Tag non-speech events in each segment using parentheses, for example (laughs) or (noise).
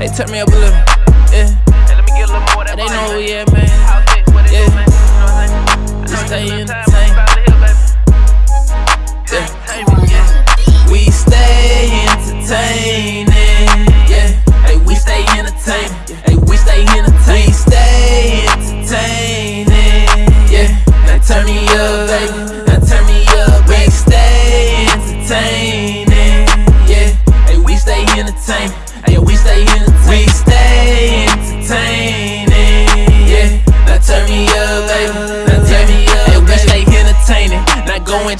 They turn me up a little, yeah. Hey, They know Yeah. man? Yeah. We stay entertaining, yeah. Hey, we stay entertaining. Hey, we stay entertaining. We stay entertaining, yeah. Now turn me up, baby.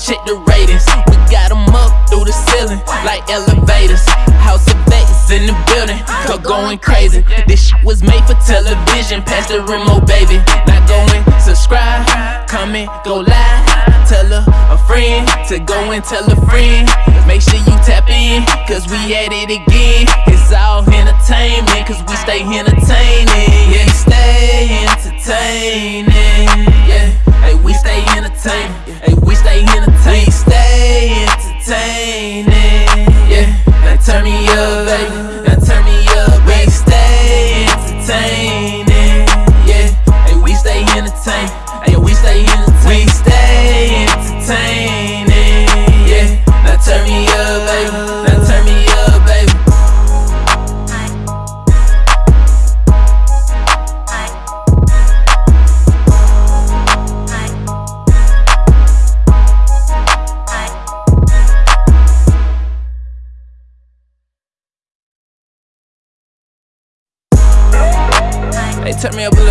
Check the ratings. We got 'em up through the ceiling like elevators. House of Vegas in the building, go going crazy. This shit was made for television. Pass the remote, baby. Now go and subscribe, comment, go live. Tell a, a friend to go and tell a friend. Make sure you tap in, cause we at it again. It's all entertainment, cause we stay entertaining. Yeah, stay entertaining. Yeah, hey, we stay entertaining. Hey, we stay entertaining. We stay entertaining. Yeah, now turn me up, baby. Now turn me up. We stay entertaining. Turn me up a little,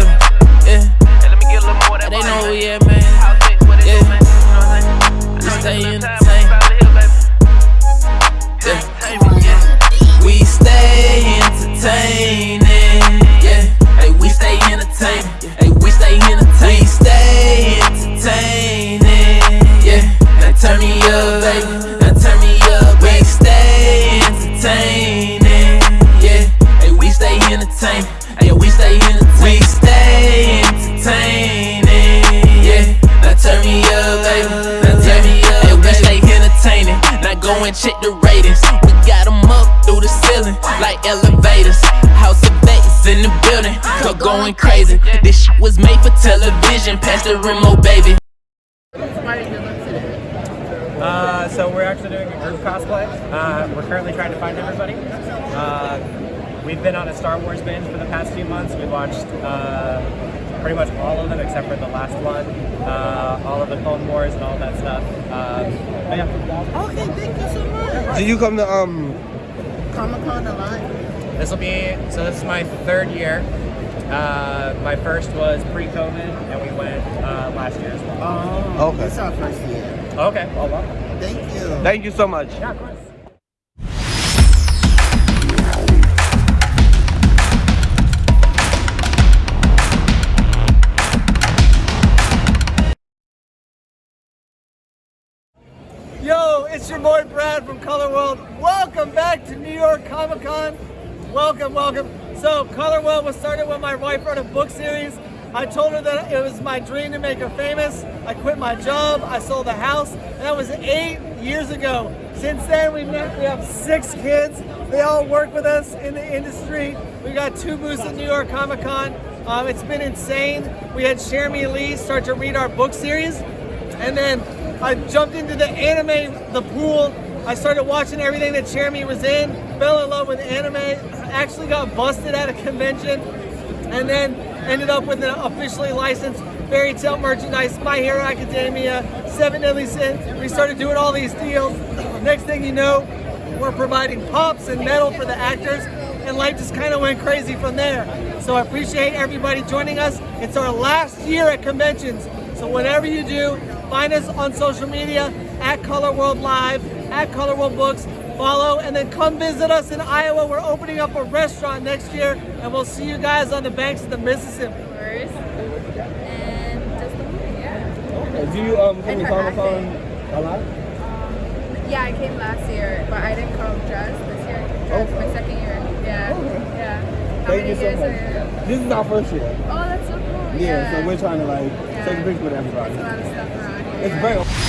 check the ratings. We got 'em up through the ceiling like elevators. House of Vegas in the building, go going crazy. This shit was made for television. Pass the remote, baby. Uh, so we're actually doing a group cosplay. Uh, we're currently trying to find everybody. Uh, we've been on a Star Wars binge for the past few months. We watched uh, pretty much all of them except for the last one, uh, all of the Clone Wars and all that stuff. Um, but yeah, Okay, thank you so much. Do you come to um? Comic Con a lot. this will be so. This is my third year. Uh, my first was pre-COVID, and we went uh, last year as well. Oh, Okay. It's our first year. Okay, well, welcome. Thank you. Thank you so much. Yeah, it's your boy Brad from Color World. Welcome back to New York Comic Con. Welcome, welcome. So, Color World was started when my wife wrote a book series. I told her that it was my dream to make her famous. I quit my job, I sold the house, and that was eight years ago. Since then, we met, we have six kids. They all work with us in the industry. We got two booths at New York Comic Con. Um, it's been insane. We had Jeremy Lee start to read our book series. And then I jumped into the anime, the pool. I started watching everything that Jeremy was in, fell in love with anime, actually got busted at a convention, and then ended up with an officially licensed Fairy Tail merchandise, My Hero Academia, Seven Deadly Sins. We started doing all these deals. Next thing you know, we're providing pops and metal for the actors, and life just kind of went crazy from there. So I appreciate everybody joining us. It's our last year at conventions, so whatever you do, find us on social media at Color World Live, at Color World Books. Follow and then come visit us in Iowa. We're opening up a restaurant next year, and we'll see you guys on the banks of the Mississippi. first. And just the movie, yeah. Do you um come And to her Comic Con a lot? Yeah, I came last year, but I didn't come just this year. It's my second year. Yeah. Okay. Yeah. How Thank many you so years much. are you? This is our first year. Oh, that's so cool. Yeah, so we're trying to like Yeah. Take a picture with everybody. There's a lot of stuff around here. It's very.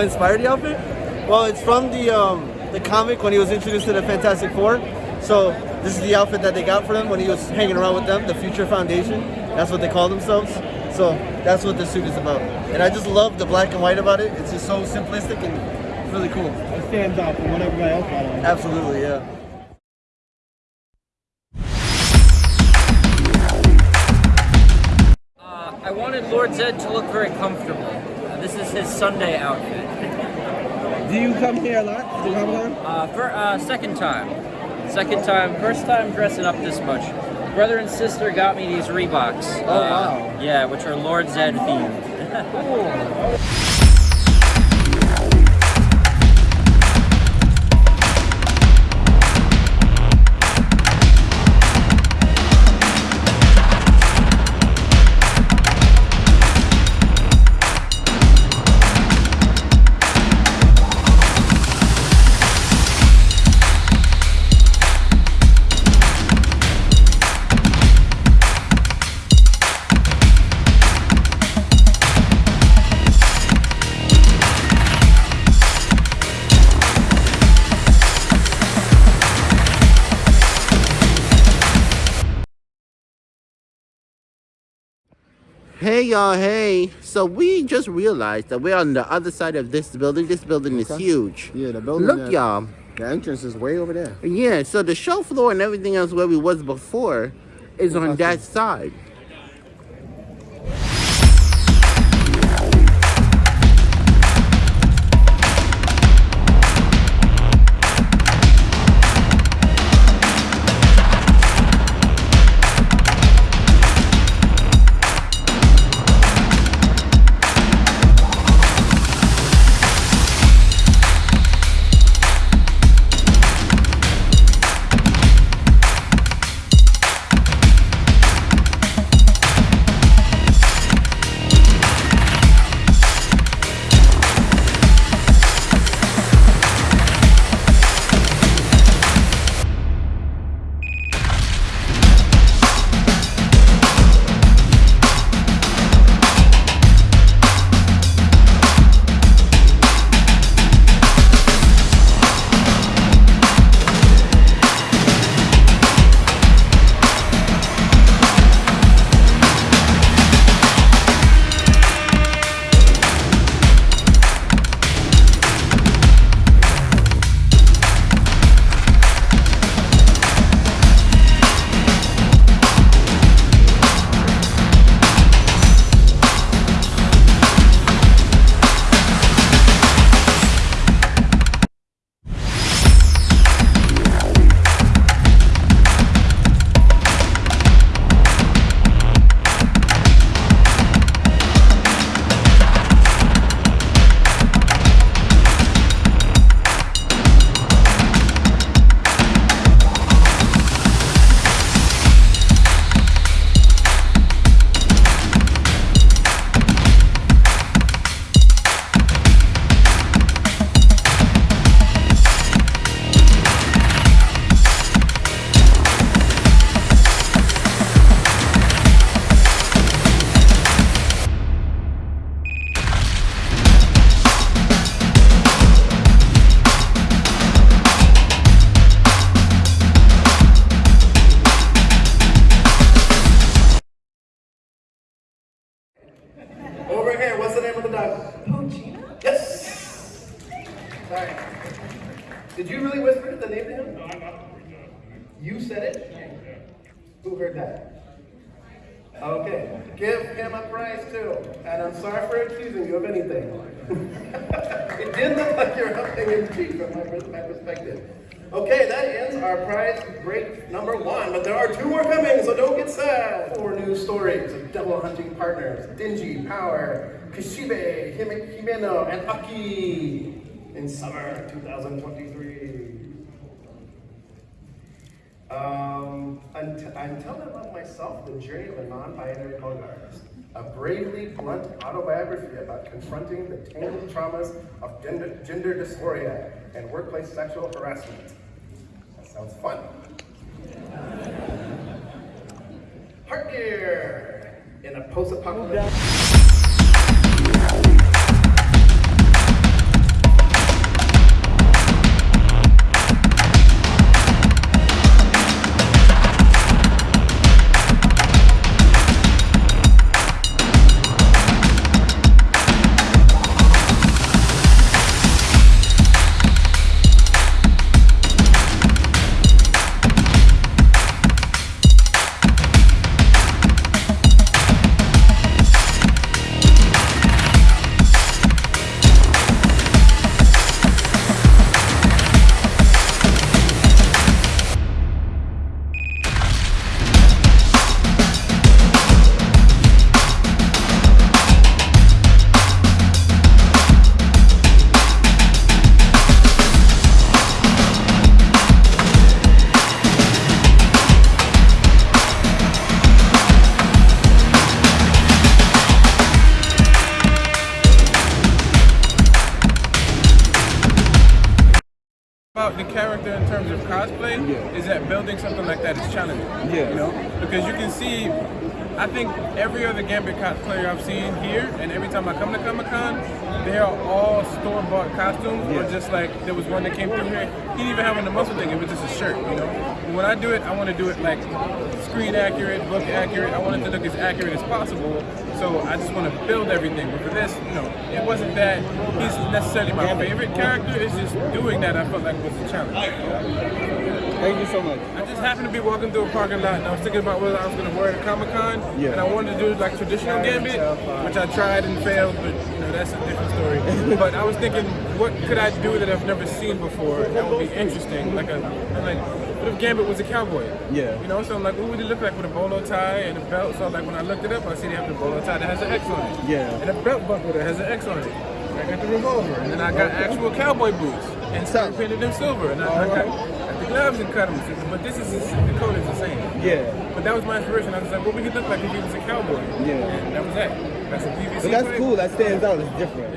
What inspired the outfit? Well, it's from the um, the comic when he was introduced to the Fantastic Four. So this is the outfit that they got for him when he was hanging around with them, the Future Foundation. That's what they call themselves. So that's what the suit is about. And I just love the black and white about it. It's just so simplistic and really cool. It stands out from what everybody else got on. Absolutely, yeah. Uh, I wanted Lord Zedd to look very comfortable. Uh, this is his Sunday outfit. Do you come here a lot to Con? Uh, for uh, second time, second time, first time dressing up this much. Brother and sister got me these Reeboks. Oh wow. Yeah, which are Lord Zedd themed. (laughs) Hey y'all, hey. So we just realized that we're on the other side of this building. This building is huge. Yeah, the building. Look, y'all. The entrance is way over there. Yeah, so the show floor and everything else where we was before is on that side. Stories of devil hunting partners, Denji, Power, Kishibe, Hime- Himeno, and Aki in summer 2023. Um, I'm telling about myself, the journey of a non-binary color artist. A bravely blunt autobiography about confronting the tangled traumas of gender, gender dysphoria and workplace sexual harassment. That sounds fun. Heart Gear in a post-apocalyptic. Terms of cosplay Yeah. is that building something like that is challenging. Yeah. You know, because you can see, I think every other Gambit cosplayer I've seen here, and every time I come to Comic Con, they are all store bought costumes, or just like there was one that came through here. He didn't even have on the muscle thing; it was just a shirt. You know, And when I do it, I want to do it like screen accurate, book accurate. I want it to look as accurate as possible. So I just want to build everything. But for this, you know, it wasn't that he's necessarily my favorite character. It's just doing that I felt like was a challenge. Thank you so much. I just happened to be walking through a parking lot and I was thinking about whether I was going to wear it at Comic Con. Yeah. And I wanted to do like traditional Gambit, which I tried and failed, but you know, that's a different story. (laughs) but I was thinking, what could I do that I've never seen before that would be interesting? Like, a, like, what if Gambit was a cowboy? Yeah. You know, so I'm like, what would it look like with a bolo tie and a belt? So like when I looked it up, I see they have the bolo tie that has an X on it. Yeah. And a belt buckle that has an X on it. I got the revolver, and then I got actual cowboy boots and spray painted them silver, and I, I got, got the gloves and cut them. But this is the code is the same. Yeah. But that was my inspiration. I was like, what would he look like if he was a cowboy? Yeah. And that was that. That's a PVC. But that's cool. That stands out. It's different.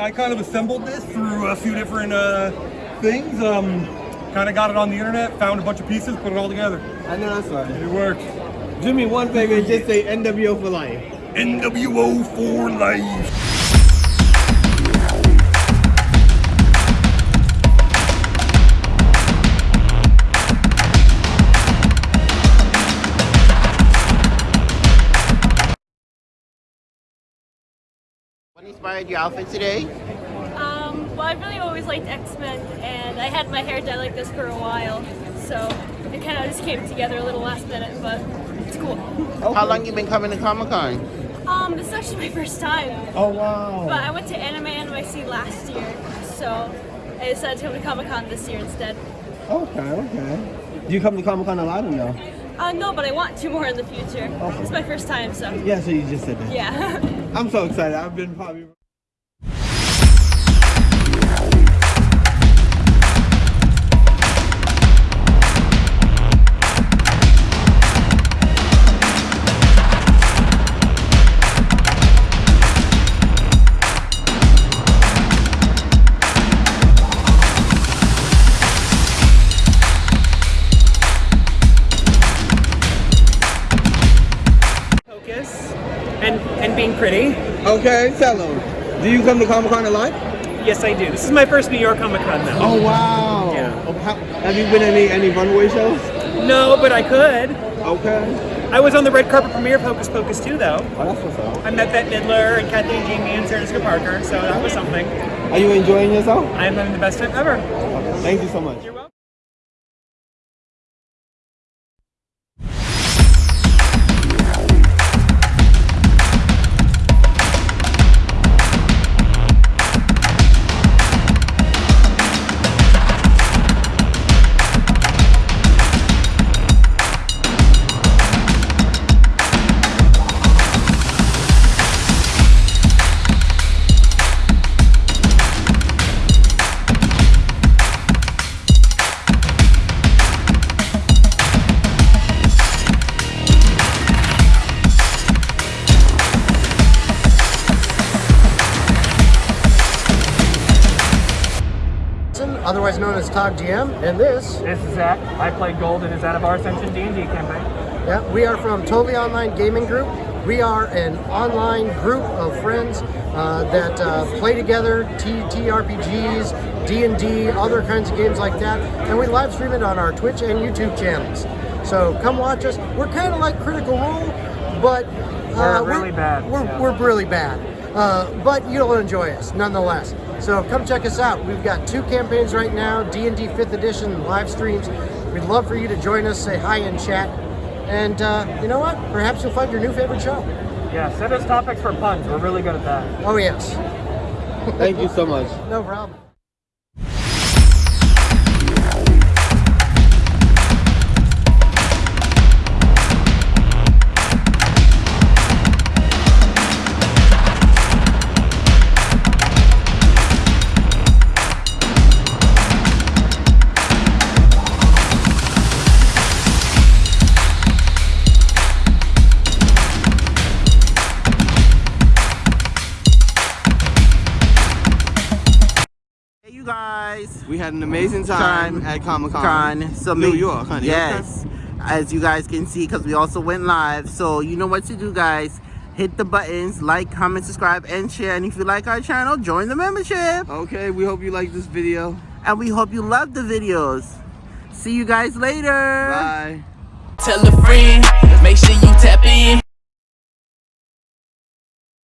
I kind of assembled this through a few different uh, things. Um, kind of got it on the internet, found a bunch of pieces, put it all together. I know that's right. It worked. Do me one favor and just say NWO for life. NWO for life. Inspired your outfit today? Um, well, I've really always liked X-Men, and I had my hair dyed like this for a while, so it kind of just came together a little last minute, but it's cool. How long you been coming to Comic Con? Um, this is actually my (laughs) first time, Oh wow. but I went to Anime NYC last year, so I decided to come to Comic Con this year instead. Okay, okay. Do you come to Comic Con a lot or no? Uh, no, but I want two more in the future. It's my first time, so Yeah, so you just said that. yeah. (laughs) I'm so excited. I've been probably. Okay, tell them. Do you come to Comic Con a lot? Yes, I do. This is my first New York Comic Con though. Oh wow. Yeah. Oh, how- have you been any any runway shows? No, but I could. Okay. I was on the red carpet premiere of Hocus Pocus too, though. Oh, that's what's up. I met Bette Midler and Kathy Najimy and Sarah Jessica Parker, so that was something. Are you enjoying yourself? I am having the best time ever. Thank you so much. You're welcome. Known as GM, and this. This is Zach. I play Golden is out of our Ascension D&D campaign. Yeah, we are from Totally Online Gaming Group. We are an online group of friends uh, that uh, play together, TTRPGs, D&D, other kinds of games like that, and we live stream it on our Twitch and YouTube channels. So come watch us. We're kind of like Critical Role, but uh, We're really bad, We're, yeah. we're really bad, uh, but you'll enjoy us nonetheless. So come check us out. We've got two campaigns right now: D&D 5th Edition live streams. We'd love for you to join us, say hi in chat, and uh, you know what? Perhaps you'll find your new favorite show. Yeah, send us topics for puns. We're really good at that. Oh yes, Thank you so much. (laughs) no problem. Had an amazing time, Con- at Comic Con. Con. So New make- York, honey. Yes. As you guys can see, because we also went live. So you know what to do, guys. Hit the buttons, like, comment, subscribe, and share. And if you like our channel, join the membership. Okay, we hope you like this video. And we hope you love the videos. See you guys later. Bye. Tell a friend, make sure you tap in.